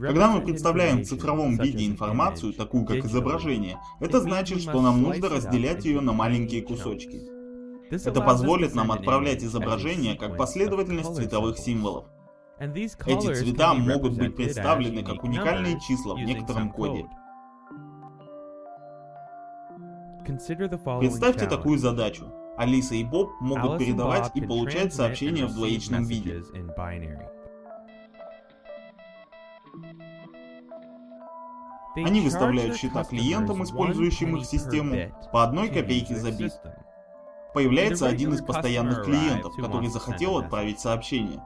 Когда мы представляем в цифровом виде информацию, такую как изображение, это значит, что нам нужно разделять ее на маленькие кусочки. Это позволит нам отправлять изображение как последовательность цветовых символов. Эти цвета могут быть представлены как уникальные числа в некотором коде. Представьте такую задачу. Алиса и Боб могут передавать и получать сообщения в двоичном виде. Они выставляют счета клиентам, использующим их систему, по одной копейке за бит. Появляется один из постоянных клиентов, который захотел отправить сообщение.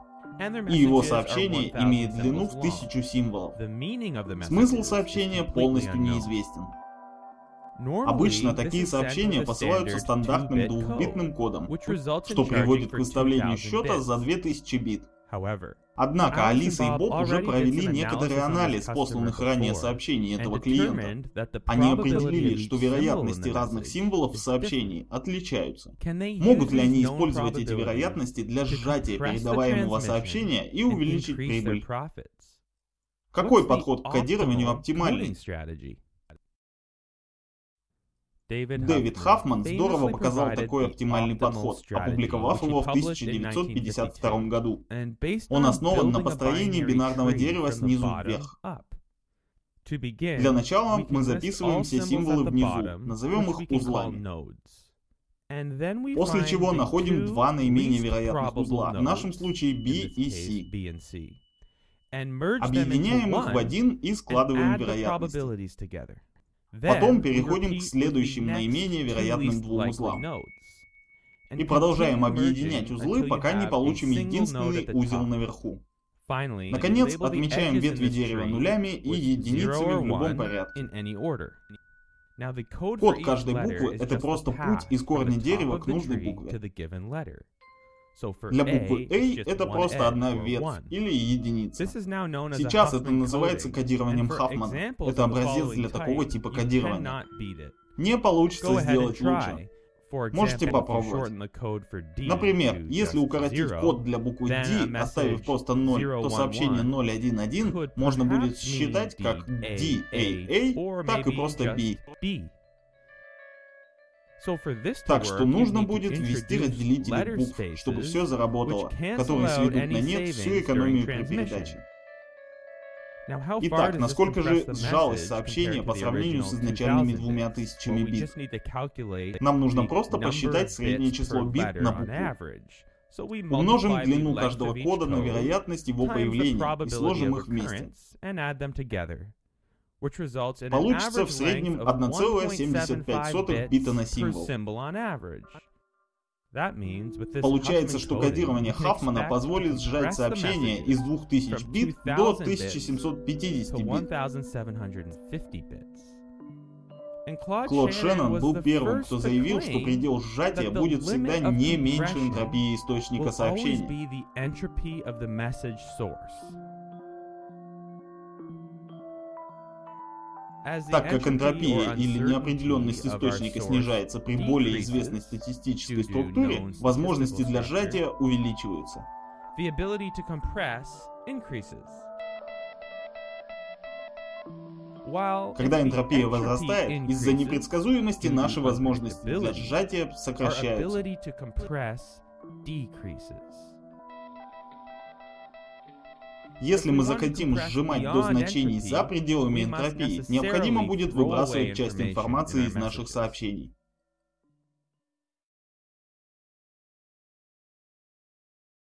И его сообщение имеет длину в тысячу символов. Смысл сообщения полностью неизвестен. Обычно такие сообщения посылаются стандартным двухбитным кодом, что приводит к выставлению счета за 2000 бит. Однако Алиса и Боб уже провели некоторый анализ посланных ранее сообщений этого клиента. Они определили, что вероятности разных символов в сообщении отличаются. Могут ли они использовать эти вероятности для сжатия передаваемого сообщения и увеличить прибыль? Какой подход к кодированию оптимальный? Дэвид Хаффман здорово показал такой оптимальный подход, опубликовав его в 1952 году. Он основан на построении бинарного дерева снизу вверх. Для начала мы записываем все символы внизу, назовем их узлами. После чего находим два наименее вероятных узла, в нашем случае B и C. Объединяем их в один и складываем вероятности. Потом переходим к следующим наименее вероятным двум узлам. И продолжаем объединять узлы, пока не получим единственный узел наверху. Наконец, отмечаем ветви дерева нулями и единицами в любом порядке. Код каждой буквы — это просто путь из корня дерева к нужной букве. Для буквы A это просто одна ветвь или единица. Сейчас это называется кодированием Хаффмана. Это образец для такого типа кодирования. Не получится сделать лучше. Можете попробовать. Например, если укоротить код для буквы D, оставив просто 0, то сообщение 011 можно будет считать как DAA, так и просто B. Так что нужно будет ввести разделители букв, чтобы все заработало, которые сведут на нет всю экономию при передаче. Итак, насколько же сжалось сообщение по сравнению с изначальными двумя тысячами бит? Нам нужно просто посчитать среднее число бит на букву. Умножим длину каждого кода на вероятность его появления и сложим их вместе. Получится в среднем 1,75 бита на символ. Получается, что кодирование Хаффмана позволит сжать сообщение из 2000 бит до 1750 бит. Клод Шеннон был первым, кто заявил, что предел сжатия будет всегда не меньше энтропии источника сообщения. Так как энтропия или неопределенность источника снижается при более известной статистической структуре, возможности для сжатия увеличиваются. Когда энтропия возрастает, из-за непредсказуемости наши возможности для сжатия сокращаются. Если мы захотим сжимать до значений за пределами энтропии, необходимо будет выбрасывать часть информации из наших сообщений.